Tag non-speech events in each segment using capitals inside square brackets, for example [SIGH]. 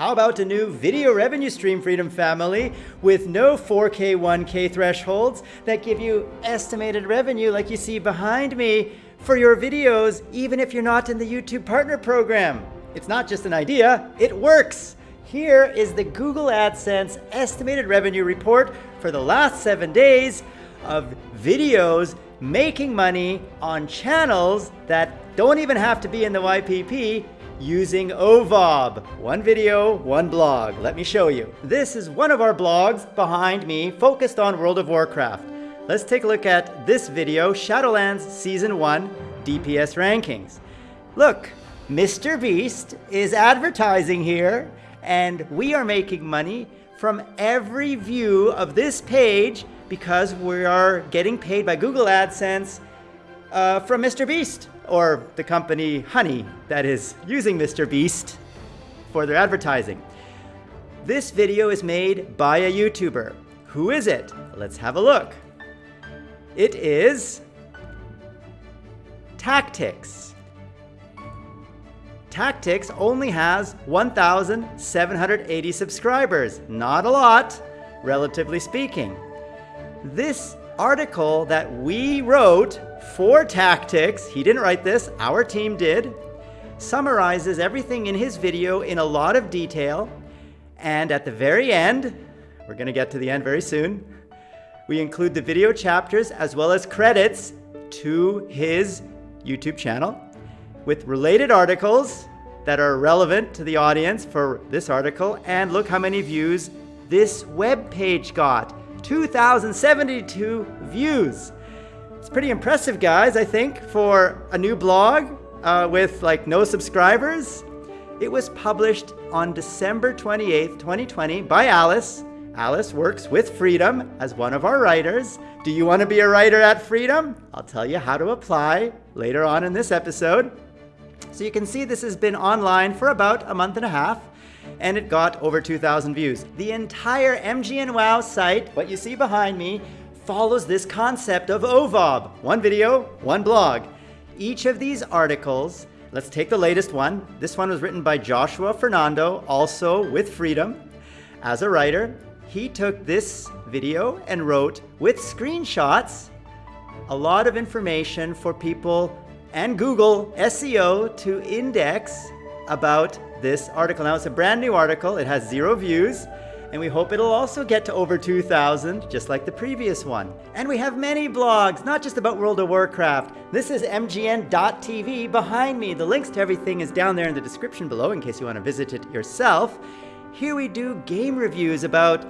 How about a new video revenue stream, Freedom Family, with no 4K, 1K thresholds that give you estimated revenue like you see behind me for your videos, even if you're not in the YouTube Partner Program? It's not just an idea, it works. Here is the Google AdSense estimated revenue report for the last seven days of videos making money on channels that don't even have to be in the YPP using OVOB. One video, one blog. Let me show you. This is one of our blogs behind me focused on World of Warcraft. Let's take a look at this video, Shadowlands Season 1 DPS Rankings. Look, Mr. Beast is advertising here and we are making money from every view of this page because we are getting paid by Google AdSense uh, from Mr. Beast or the company Honey that is using Mr. Beast for their advertising. This video is made by a YouTuber. Who is it? Let's have a look. It is Tactics. Tactics only has 1,780 subscribers. Not a lot, relatively speaking. This article that we wrote for Tactics, he didn't write this, our team did, summarizes everything in his video in a lot of detail. And at the very end, we're going to get to the end very soon, we include the video chapters as well as credits to his YouTube channel with related articles that are relevant to the audience for this article. And look how many views this web page got. 2,072 views. It's pretty impressive, guys, I think, for a new blog uh, with like no subscribers. It was published on December 28th, 2020 by Alice. Alice works with Freedom as one of our writers. Do you want to be a writer at Freedom? I'll tell you how to apply later on in this episode. So you can see this has been online for about a month and a half and it got over 2,000 views. The entire MGN WoW site, what you see behind me, follows this concept of OVOB. One video, one blog. Each of these articles, let's take the latest one. This one was written by Joshua Fernando, also with Freedom. As a writer, he took this video and wrote with screenshots a lot of information for people and Google SEO to index about this article. Now it's a brand new article. It has zero views and we hope it'll also get to over 2,000, just like the previous one. And we have many blogs, not just about World of Warcraft. This is mgn.tv behind me. The links to everything is down there in the description below in case you want to visit it yourself. Here we do game reviews about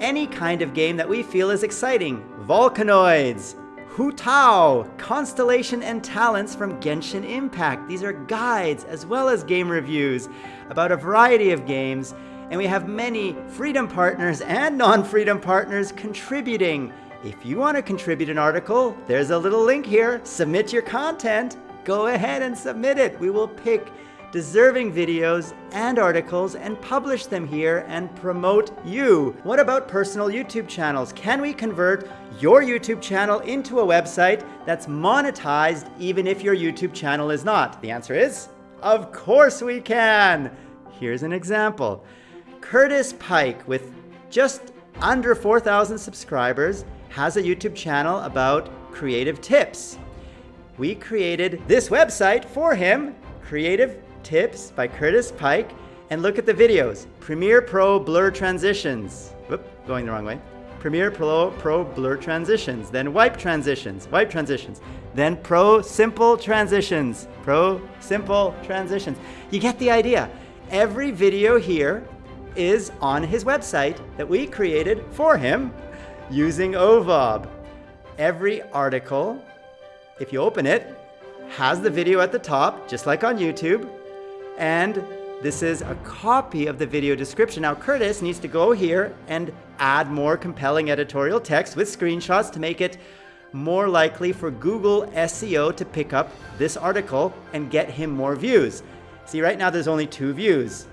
any kind of game that we feel is exciting. Volcanoids, Hu Tao, Constellation and Talents from Genshin Impact. These are guides as well as game reviews about a variety of games, and we have many Freedom partners and non-Freedom partners contributing. If you want to contribute an article, there's a little link here. Submit your content. Go ahead and submit it. We will pick deserving videos and articles and publish them here and promote you. What about personal YouTube channels? Can we convert your YouTube channel into a website that's monetized even if your YouTube channel is not? The answer is, of course we can. Here's an example. Curtis Pike with just under 4,000 subscribers has a YouTube channel about creative tips. We created this website for him, Creative Tips by Curtis Pike, and look at the videos. Premiere Pro Blur Transitions. Whoop, going the wrong way. Premiere Pro, Pro Blur Transitions, then Wipe Transitions, Wipe Transitions, then Pro Simple Transitions, Pro Simple Transitions. You get the idea. Every video here is on his website that we created for him using OVOB. Every article, if you open it, has the video at the top, just like on YouTube, and this is a copy of the video description. Now Curtis needs to go here and add more compelling editorial text with screenshots to make it more likely for Google SEO to pick up this article and get him more views. See, right now there's only two views.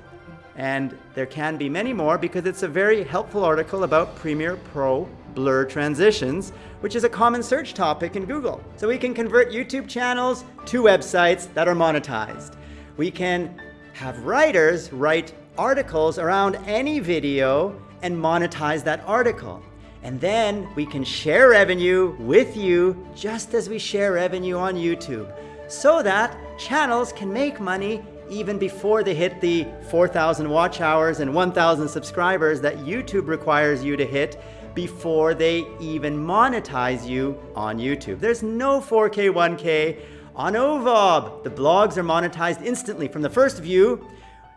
And there can be many more because it's a very helpful article about Premiere Pro blur transitions, which is a common search topic in Google. So we can convert YouTube channels to websites that are monetized. We can have writers write articles around any video and monetize that article. And then we can share revenue with you just as we share revenue on YouTube so that channels can make money even before they hit the 4,000 watch hours and 1,000 subscribers that YouTube requires you to hit before they even monetize you on YouTube. There's no 4K, 1K on OVOB. The blogs are monetized instantly from the first view.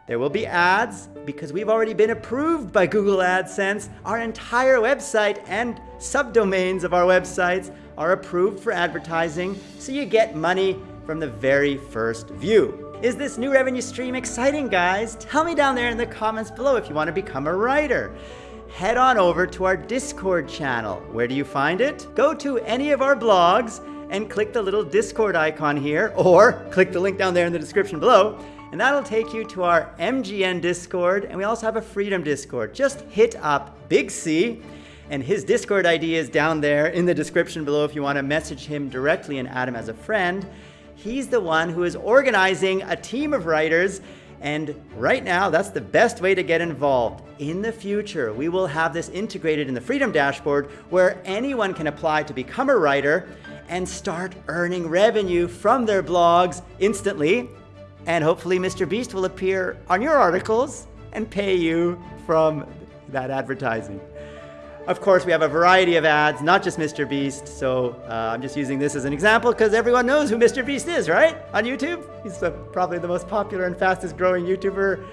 There will be ads because we've already been approved by Google AdSense. Our entire website and subdomains of our websites are approved for advertising, so you get money from the very first view. Is this new revenue stream exciting, guys? Tell me down there in the comments below if you want to become a writer. Head on over to our Discord channel. Where do you find it? Go to any of our blogs and click the little Discord icon here, or click the link down there in the description below, and that'll take you to our MGN Discord, and we also have a Freedom Discord. Just hit up Big C, and his Discord ID is down there in the description below if you want to message him directly and add him as a friend. He's the one who is organizing a team of writers and right now, that's the best way to get involved. In the future, we will have this integrated in the Freedom Dashboard where anyone can apply to become a writer and start earning revenue from their blogs instantly. And hopefully Mr. Beast will appear on your articles and pay you from that advertising. Of course, we have a variety of ads, not just Mr. Beast. So uh, I'm just using this as an example because everyone knows who Mr. Beast is, right? On YouTube. He's the, probably the most popular and fastest growing YouTuber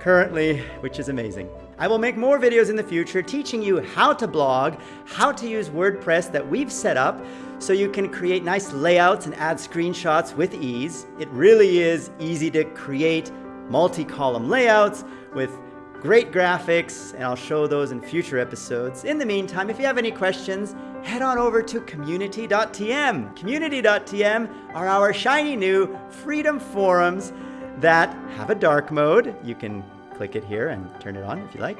currently, which is amazing. I will make more videos in the future teaching you how to blog, how to use WordPress that we've set up so you can create nice layouts and add screenshots with ease. It really is easy to create multi-column layouts with great graphics, and I'll show those in future episodes. In the meantime, if you have any questions, head on over to community.tm. Community.tm are our shiny new freedom forums that have a dark mode. You can click it here and turn it on if you like.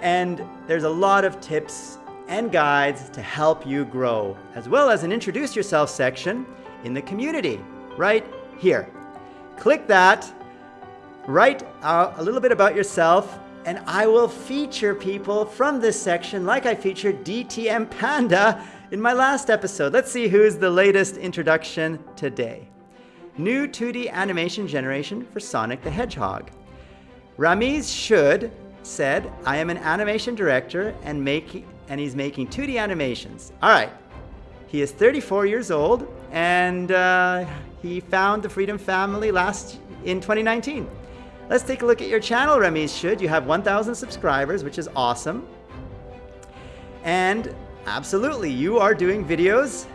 And there's a lot of tips and guides to help you grow, as well as an introduce yourself section in the community right here. Click that Write a little bit about yourself and I will feature people from this section like I featured DTM Panda in my last episode. Let's see who's the latest introduction today. New 2D animation generation for Sonic the Hedgehog. Ramiz Should said, I am an animation director and, make, and he's making 2D animations. All right. He is 34 years old and uh, he found the Freedom Family last in 2019. Let's take a look at your channel, Remy. Should you have 1,000 subscribers, which is awesome. And absolutely, you are doing videos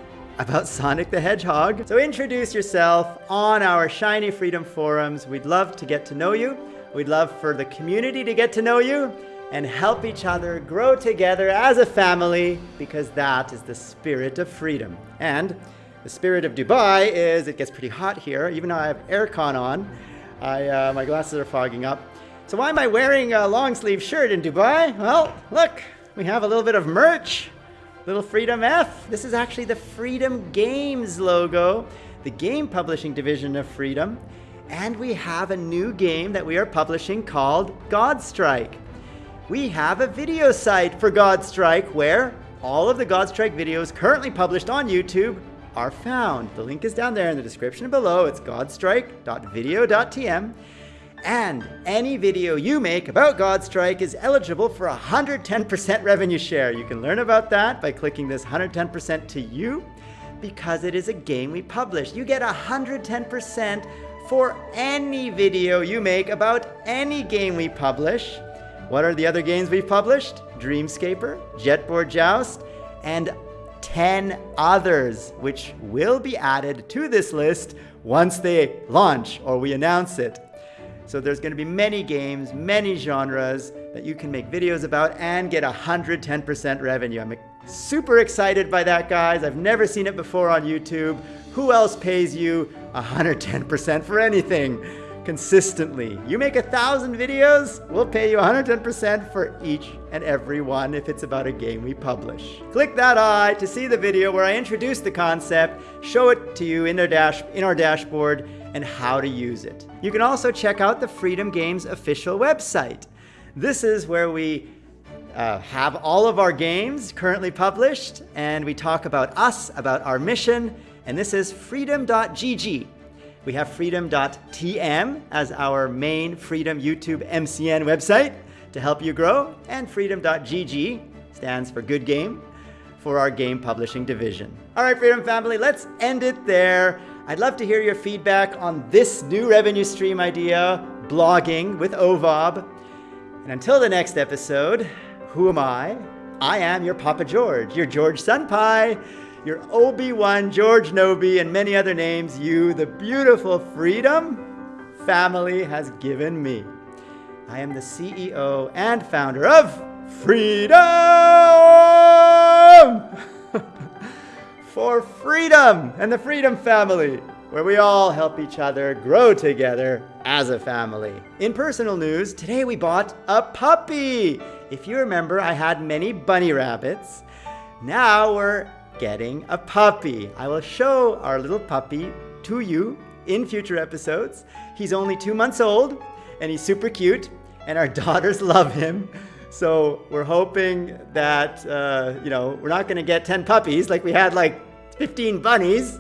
about Sonic the Hedgehog. So introduce yourself on our Shiny Freedom forums. We'd love to get to know you. We'd love for the community to get to know you and help each other grow together as a family because that is the spirit of freedom. And the spirit of Dubai is it gets pretty hot here, even though I have aircon on. I, uh, my glasses are fogging up. So why am I wearing a long sleeve shirt in Dubai? Well, look, we have a little bit of merch. Little Freedom F. This is actually the Freedom Games logo, the game publishing division of Freedom. And we have a new game that we are publishing called Godstrike. We have a video site for Godstrike where all of the Godstrike videos currently published on YouTube are found. The link is down there in the description below. It's godstrike.video.tm. And any video you make about Godstrike is eligible for 110% revenue share. You can learn about that by clicking this 110% to you because it is a game we publish. You get 110% for any video you make about any game we publish. What are the other games we've published? Dreamscaper, Jetboard Joust, and 10 others, which will be added to this list once they launch or we announce it. So there's going to be many games, many genres that you can make videos about and get 110% revenue. I'm super excited by that, guys. I've never seen it before on YouTube. Who else pays you 110% for anything? consistently. You make a thousand videos, we'll pay you 110% for each and every one if it's about a game we publish. Click that eye to see the video where I introduce the concept, show it to you in our, dash, in our dashboard, and how to use it. You can also check out the Freedom Games official website. This is where we uh, have all of our games currently published, and we talk about us, about our mission, and this is freedom.gg. We have freedom.tm as our main Freedom YouTube MCN website to help you grow, and freedom.gg stands for good game for our game publishing division. All right, Freedom Family, let's end it there. I'd love to hear your feedback on this new revenue stream idea, blogging with OVOB. And until the next episode, who am I? I am your Papa George, your George Senpai, your Obi-Wan George Nobi, and many other names you, the beautiful freedom family has given me. I am the CEO and founder of Freedom! [LAUGHS] For freedom and the Freedom Family, where we all help each other grow together as a family. In personal news, today we bought a puppy. If you remember, I had many bunny rabbits. Now we're getting a puppy. I will show our little puppy to you in future episodes. He's only two months old and he's super cute and our [LAUGHS] daughters love him. So we're hoping that, uh, you know, we're not going to get 10 puppies like we had like 15 bunnies.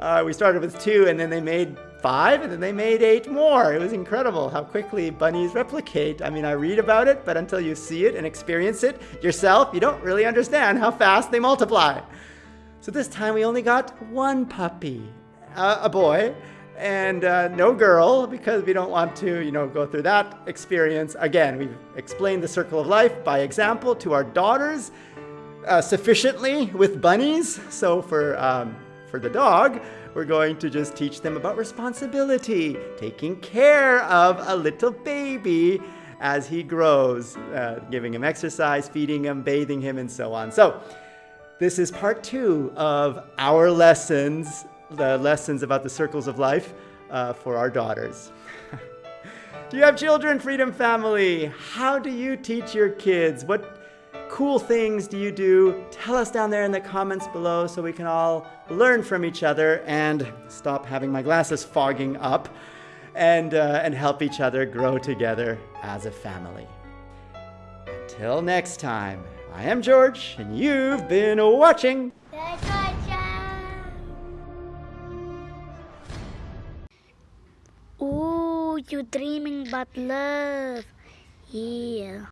Uh, we started with two and then they made five and then they made eight more. It was incredible how quickly bunnies replicate. I mean, I read about it, but until you see it and experience it yourself, you don't really understand how fast they multiply. So this time we only got one puppy, uh, a boy, and uh, no girl because we don't want to, you know, go through that experience. Again, we've explained the circle of life by example to our daughters uh, sufficiently with bunnies. So for, um, for the dog, we're going to just teach them about responsibility, taking care of a little baby as he grows, uh, giving him exercise, feeding him, bathing him, and so on. So this is part two of our lessons the lessons about the circles of life uh, for our daughters. do [LAUGHS] you have children, Freedom Family? How do you teach your kids? What cool things do you do? Tell us down there in the comments below so we can all learn from each other and stop having my glasses fogging up and, uh, and help each other grow together as a family. Until next time, I am George, and you've been watching. You dreaming but love. Yeah.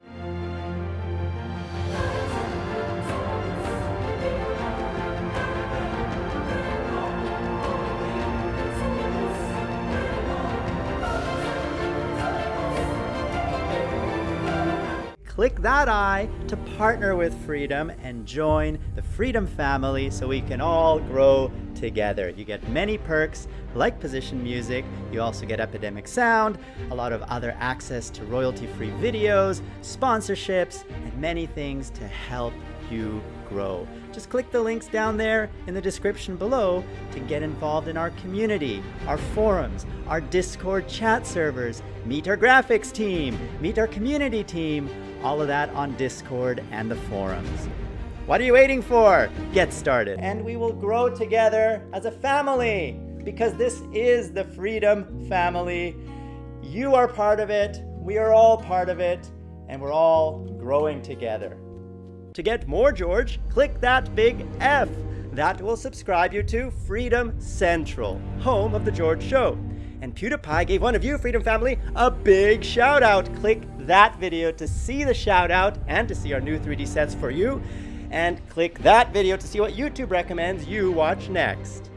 click that I to partner with Freedom and join the Freedom family so we can all grow together. You get many perks like position music, you also get Epidemic Sound, a lot of other access to royalty-free videos, sponsorships, and many things to help you grow. Just click the links down there in the description below to get involved in our community, our forums, our Discord chat servers, meet our graphics team, meet our community team, all of that on Discord and the forums. What are you waiting for? Get started. And we will grow together as a family because this is the Freedom Family. You are part of it, we are all part of it, and we're all growing together. To get more George, click that big F. That will subscribe you to Freedom Central, home of The George Show. And PewDiePie gave one of you, Freedom Family, a big shout out. Click that video to see the shout out and to see our new 3D sets for you. And click that video to see what YouTube recommends you watch next.